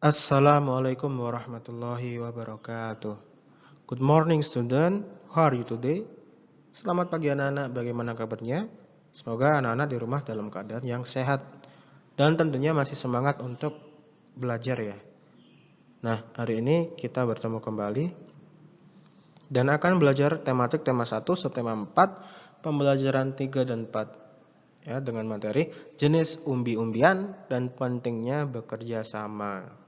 Assalamualaikum warahmatullahi wabarakatuh. Good morning student, how are you today? Selamat pagi anak-anak, bagaimana kabarnya? Semoga anak-anak di rumah dalam keadaan yang sehat dan tentunya masih semangat untuk belajar ya. Nah, hari ini kita bertemu kembali dan akan belajar tematik tema 1 subtema 4, pembelajaran 3 dan 4 ya dengan materi jenis umbi-umbian dan pentingnya bekerja sama.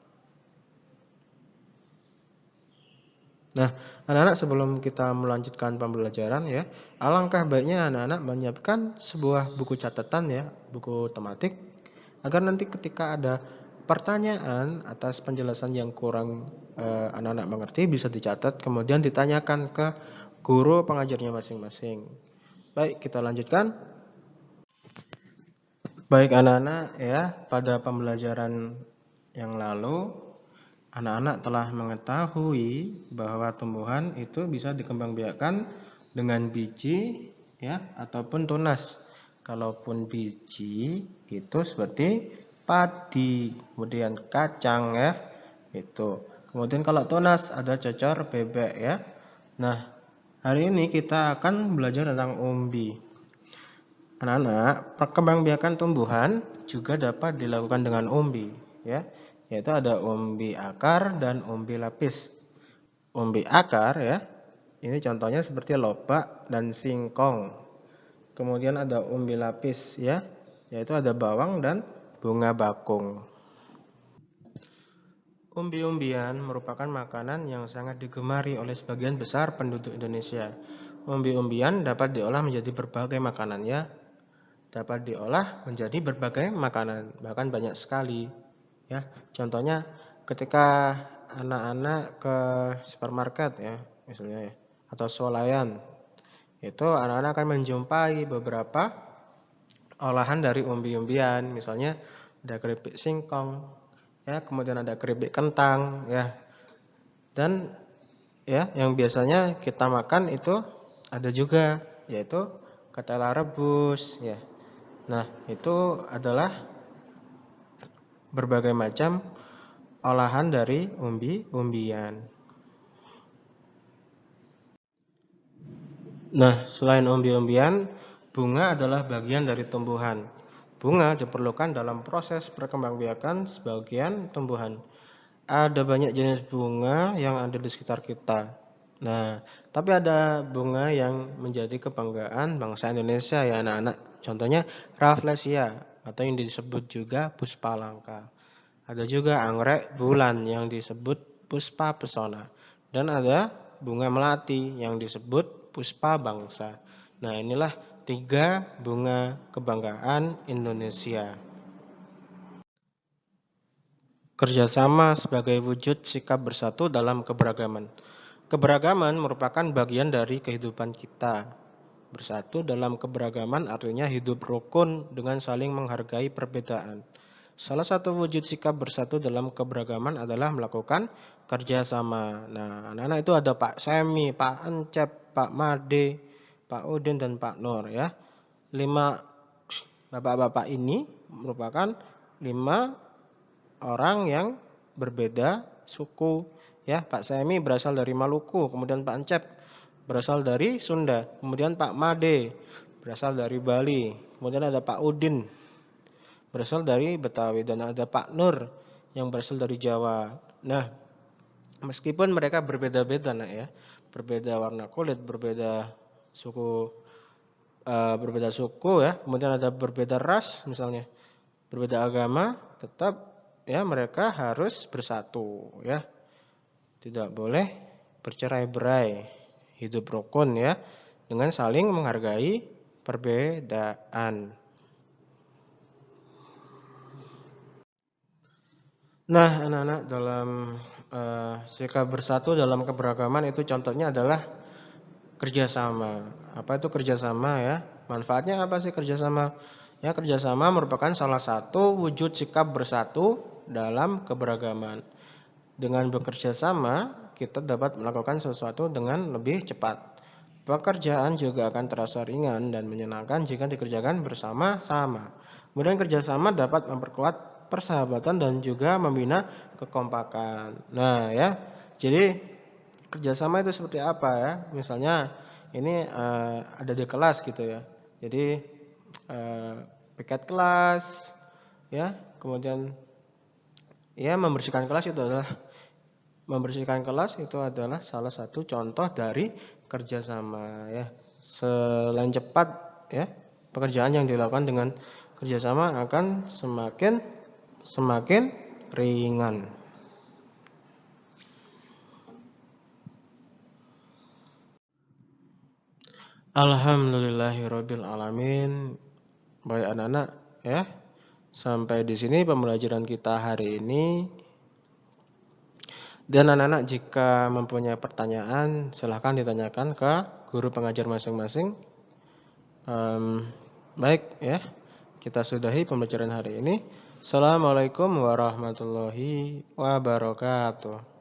Nah, anak-anak sebelum kita melanjutkan pembelajaran ya, alangkah baiknya anak-anak menyiapkan sebuah buku catatan ya, buku tematik agar nanti ketika ada pertanyaan atas penjelasan yang kurang eh, anak-anak eh, mengerti bisa dicatat kemudian ditanyakan ke guru pengajarnya masing-masing. Baik, kita lanjutkan. Baik anak-anak ya, pada pembelajaran yang lalu anak-anak telah mengetahui bahwa tumbuhan itu bisa dikembangbiakkan dengan biji ya ataupun tunas. Kalaupun biji itu seperti padi, kemudian kacang ya. Itu. Kemudian kalau tunas ada cocor bebek ya. Nah, hari ini kita akan belajar tentang umbi. Anak-anak, perkembangbiakan tumbuhan juga dapat dilakukan dengan umbi ya yaitu ada umbi akar dan umbi lapis. Umbi akar ya, ini contohnya seperti lobak dan singkong. Kemudian ada umbi lapis ya, yaitu ada bawang dan bunga bakung. Umbi-umbian merupakan makanan yang sangat digemari oleh sebagian besar penduduk Indonesia. Umbi-umbian dapat diolah menjadi berbagai makanan ya. Dapat diolah menjadi berbagai makanan, bahkan banyak sekali. Ya, contohnya ketika anak-anak ke supermarket ya, misalnya ya, atau swalayan, itu anak-anak akan menjumpai beberapa olahan dari umbi-umbian, misalnya ada keripik singkong, ya, kemudian ada keripik kentang, ya, dan ya yang biasanya kita makan itu ada juga yaitu ketela rebus, ya. Nah itu adalah berbagai macam olahan dari umbi-umbian. Nah, selain umbi-umbian, bunga adalah bagian dari tumbuhan. Bunga diperlukan dalam proses perkembangbiakan sebagian tumbuhan. Ada banyak jenis bunga yang ada di sekitar kita. Nah, tapi ada bunga yang menjadi kebanggaan bangsa Indonesia ya anak-anak. Contohnya Rafflesia atau yang disebut juga puspa langka. Ada juga anggrek bulan yang disebut puspa pesona. Dan ada bunga melati yang disebut puspa bangsa. Nah inilah tiga bunga kebanggaan Indonesia. Kerjasama sebagai wujud sikap bersatu dalam keberagaman. Keberagaman merupakan bagian dari kehidupan kita. Bersatu dalam keberagaman artinya hidup rukun dengan saling menghargai perbedaan. Salah satu wujud sikap bersatu dalam keberagaman adalah melakukan kerjasama. Nah, anak-anak itu ada Pak Semi, Pak Encep, Pak Made, Pak Udin, dan Pak Nur ya. Lima bapak-bapak ini merupakan lima orang yang berbeda suku. Ya, Pak Semi berasal dari Maluku, kemudian Pak Encep berasal dari Sunda. Kemudian Pak Made berasal dari Bali. Kemudian ada Pak Udin berasal dari Betawi dan ada Pak Nur yang berasal dari Jawa. Nah, meskipun mereka berbeda-beda nak ya, berbeda warna kulit, berbeda suku uh, berbeda suku ya, kemudian ada berbeda ras misalnya, berbeda agama, tetap ya mereka harus bersatu ya. Tidak boleh bercerai-berai hidup rukun ya dengan saling menghargai perbedaan. Nah, anak-anak dalam uh, sikap bersatu dalam keberagaman itu contohnya adalah kerjasama. Apa itu kerjasama ya? Manfaatnya apa sih kerjasama? Ya, kerjasama merupakan salah satu wujud sikap bersatu dalam keberagaman. Dengan bekerja sama, kita dapat melakukan sesuatu dengan lebih cepat. Pekerjaan juga akan terasa ringan dan menyenangkan jika dikerjakan bersama-sama. Kemudian kerjasama dapat memperkuat persahabatan dan juga membina kekompakan. Nah, ya. Jadi kerjasama itu seperti apa ya? Misalnya ini uh, ada di kelas gitu ya. Jadi uh, piket kelas, ya, kemudian ya membersihkan kelas itu adalah membersihkan kelas itu adalah salah satu contoh dari kerjasama ya. Selain cepat ya pekerjaan yang dilakukan dengan kerjasama akan semakin semakin ringan. Alhamdulillahirabbil alamin. Baik anak-anak ya. Sampai di sini pembelajaran kita hari ini. Dan anak-anak jika mempunyai pertanyaan silahkan ditanyakan ke guru pengajar masing-masing. Um, baik ya. Kita sudahi pembelajaran hari ini. Assalamualaikum warahmatullahi wabarakatuh.